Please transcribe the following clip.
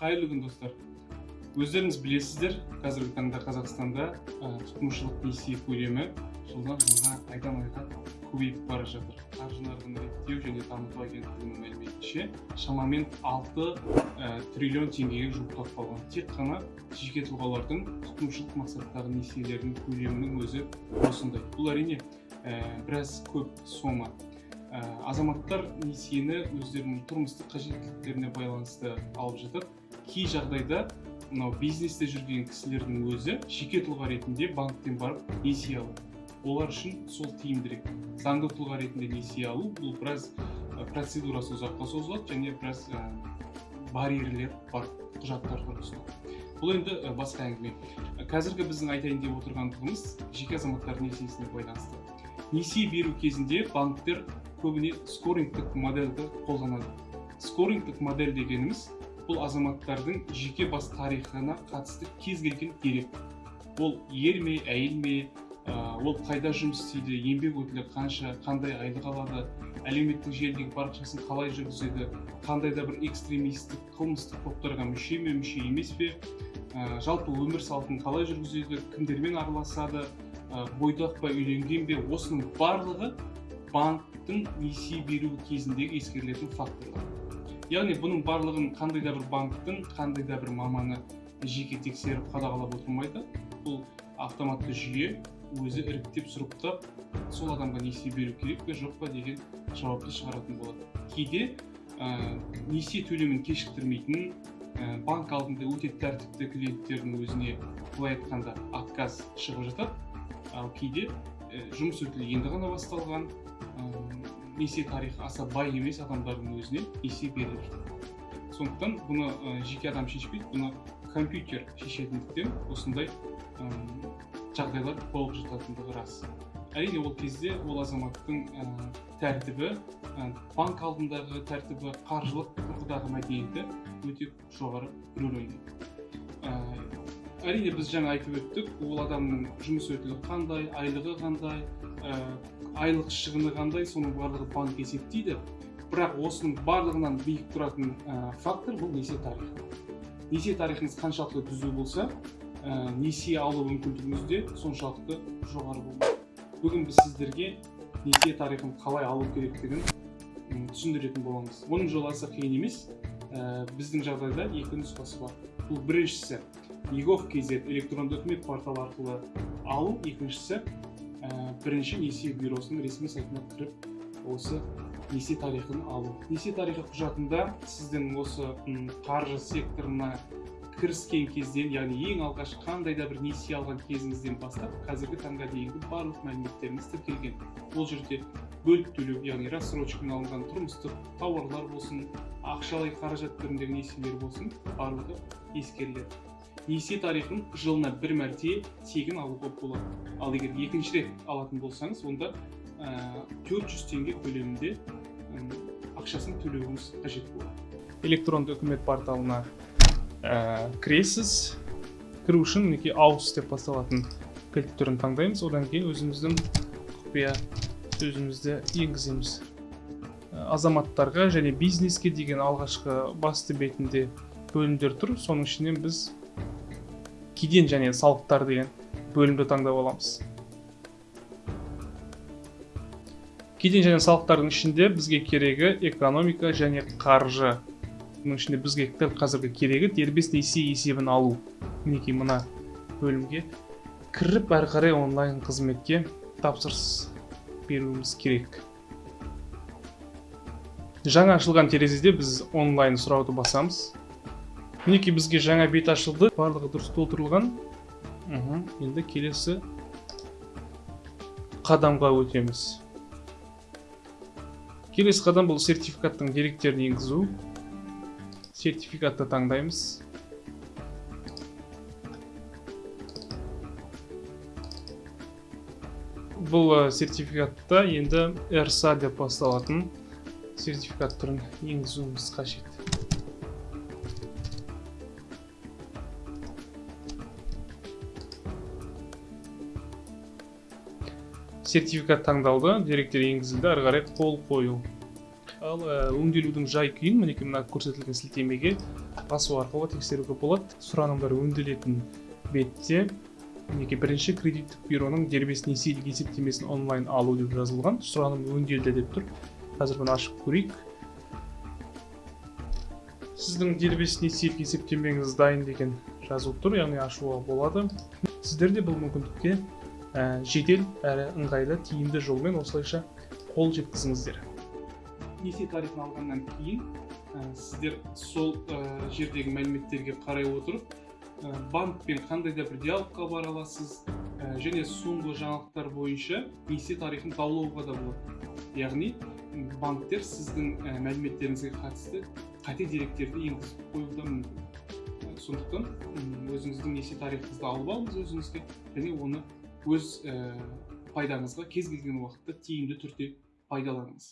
қайырлы күн достар. Өздеріңіз білесіздер қазіргі таңда қазақстанда тұтынушылық несие көлемі жылдан жылға айдан айға көбейіп бара жатыр. Қаржы нарығын реттеу және дамыту агенттігінің мәліметінше шамамен алты триллион теңгеге жуықтап қалған. Тек қана жеке тұлғалардың тұтынушылық мақсаттағы несиелерінің көлемінің өзі осындай. Бұл әрине біраз көп сома. Азаматтар несиені өздерінің тұрмыстық қажеттіліктеріне байланысты алып жатады кей жағдайда мынау бизнесте жүрген кісілердің өзі жеке тұлға ретінде банктен барып несие алады олар үшін сол тиімдірек. Заңды тұлға ретінде несие алу бұл біраз процедурасы ұзаққа созылады және біраз барьерлер бар құжаттар тұрғысынан бұл енді басқа әңгіме. Қазіргі біздің айтайын деп отырғандығымыз жеке азаматтар несиесіне байланысты. Несие беру кезінде банктер көбіне скорингтік модельді қолданады. Скорингтік модель дегеніміз бұл азаматтардың жеке бас тарихына қатысты кез келген дерек ол ер ме әйел ме ол қайда жұмыс істейді еңбек өтілі қанша қандай айлық алады әлеуметтік желідегі парақшасын қалай жүргізеді қандай да бір экстремистік қылмыстық топтарға мүше ме мүше емес пе жалпы өмір салтын қалай жүргізеді кімдермен араласады бойдақ па үйленген бе осының барлығы банктің несие беру кезіндегі ескерілетін факторлар. Яғни бұның барлығын қандай да бір банктің қандай да бір маманы жеке тексеріп қадағалап отырмайды бұл автоматты жүйе өзі іріктеп сұрыптап сол адамға несие беру керек пе жоқ па деген жауапты шығаратын болады. Кейде ә, несие төлемін кешіктірмейтін ә, банк алдында өте тәртіпті клиенттердің өзіне былай айтқанда отказ шығып жатады. Ал кейде жұмыс өтілі енді ғана басталған несие тарихы аса бай емес адамдардың өзіне несие беріліп жатыр. Сондықтан бұны жеке адам шешпейді бұны компьютер шешетіндіктен осындай жағдайлар болып жататындығы рас. Әрине ол кезде ол азаматтың тәртібі банк алдындағы тәртібі қаржылық тұрғыдағы мәдениеті өте жоғары рөл ойнайды. Әрине біз жаңа айтып өттік ол адамның жұмыс өтілі қандай айлығы қандай айлық шығыны қандай соның барлығы банк есептейді. Бірақ осының барлығынан биік тұратын ә, фактор бұл несие тарихы. Несие тарихыңыз қаншалықты түзу болса ә, несие алу мүмкіндігіңіз де соншалықты жоғары болмайды бүгін біз сіздерге несие тарихын қалай алу керектігін түсіндіретін боламыз. Оның жолы аса қиын емес. Ә, біздің жағдайда екі нұсқасы бар. Бұл біріншісі егов kz электронды үкімет порталы арқылы алу екіншісі бірінші несие бюросының ресми сайтына кіріп осы несие тарихын алу несие тарихы құжатында сіздің осы қаржы секторына кіріскен кезден яғни ең алғаш қандай да бір несие алған кезіңізден бастап қазіргі таңға дейінгі барлық мәліметтеріңіз тіркелген. Ол жерде бөліп төлеу яғни рассрочкамен алынған тұрмыстық тауарлар болсын ақшалай қаражат түріндегі несиелер болсын барлығы ескеріледі. Несие тарихын жылына бір мәрте тегін алуға болады ал егер екінші рет алатын болсаңыз онда төрт жүз теңге көлемінде ақшасын төлеуіңіз қажет болады. Электронды үкімет порталына ә, кіресіз. Кіру үшін мінекей аус деп басталатын кілт түрін таңдаймыз. Одан кейін өзіміздің құпия сөзімізді енгіземіз. Азаматтарға және бизнеске деген алғашқы басты бетінде бөлімдер тұр. Соның ішінен біз кеден және салықтар деген бөлімді таңдап аламыз. Кеден және салықтардың ішінде бізге керегі экономика және қаржы. Бұның ішінде бізге дәл қазіргі керегі дербес несие есебін алу. Мінекей мына бөлімге кіріп әрі қарай онлайн қызметке тапсырыс беруіміз керек. Жаңа ашылған терезеде біз онлайн сұрауды басамыз. Мінекей бізге жаңа бет ашылды барлығы дұрыс толтырылған. Енді келесі қадамға өтеміз. Келесі қадам бұл сертификаттың деректерін енгізу. Сертификатты таңдаймыз. Бұл сертификатта енді рса деп басталатын сертификат түрін енгізуіміз қажет. Сертификат таңдалды деректер енгізілді ары қарай қол қою. Ал өңделудің жай күйін мінекей мына көрсетілген сілтемеге басу арқылы тексеруге болады. Сұранымдар өңделетін бетте мінекей бірінші кредиттік бюроның дербес несиелік есептемесін онлайн алу деп жазылған. Сұраным өңделді деп тұр. Қазір бұны ашып көрейік. Сіздің дербес несиелік есептемеңіз дайын деген жазылып тұр яғни ашуға болады. Сіздер де бұл мүмкіндікке жедел әрі ыңғайлы тиімді жолмен осылайша қол жеткізіңіздер несие тарихын алғаннан кейін ә, сіздер сол ә, жердегі мәліметтерге қарай отырып ә, банкпен қандай да бір диалогқа бара аласыз ә, және соңғы жаңалықтар бойынша несие тарихын даулауға да болады яғни банктер сіздің ә, мәліметтеріңізге қатысты қате деректерді енгізіп қоюы да мүмкін сондықтан өзіңіздің несие тарихыңызды алып алыңыз өзіңізге және оны өз пайдаңызға кез келген уақытта тиімді түрде пайдаланыңыз